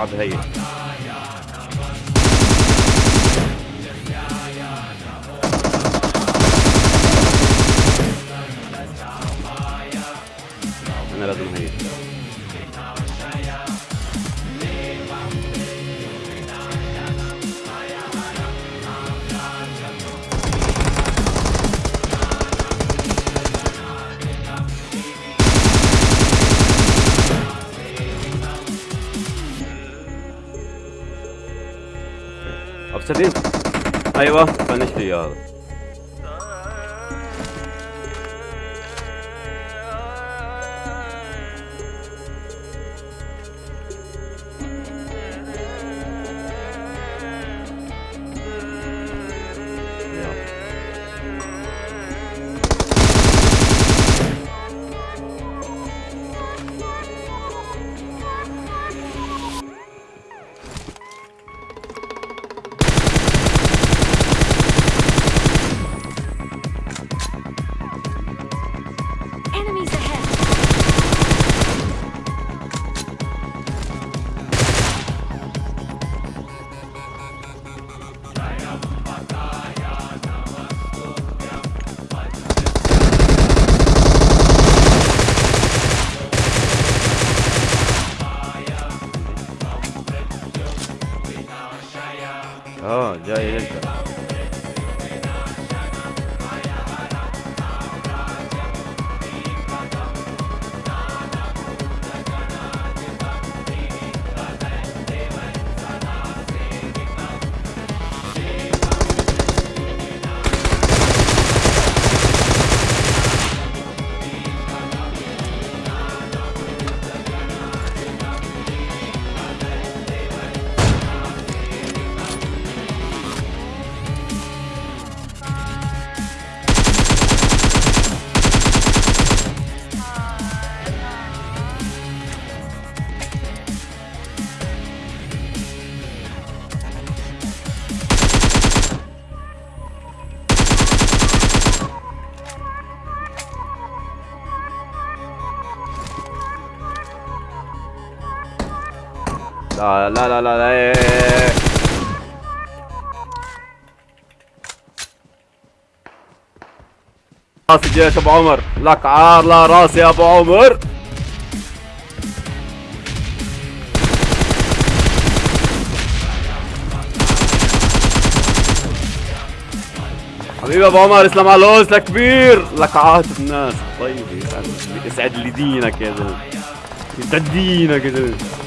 اقعد هي. أنا لازم هي Hapse değil mi? Eyvah ben işte yağlı. 哦你家有 لا لا لا لا, لا. إيه، إيه، إيه. راس الجيش أبو عمر. لك عار لا راس يا أبو عمر. حبيبي أبو عمر إسلام على الوز كبير. لك عاتب الناس. طيب يسعد لي دينك يا زلمة. يسعد دينك يا زلمة.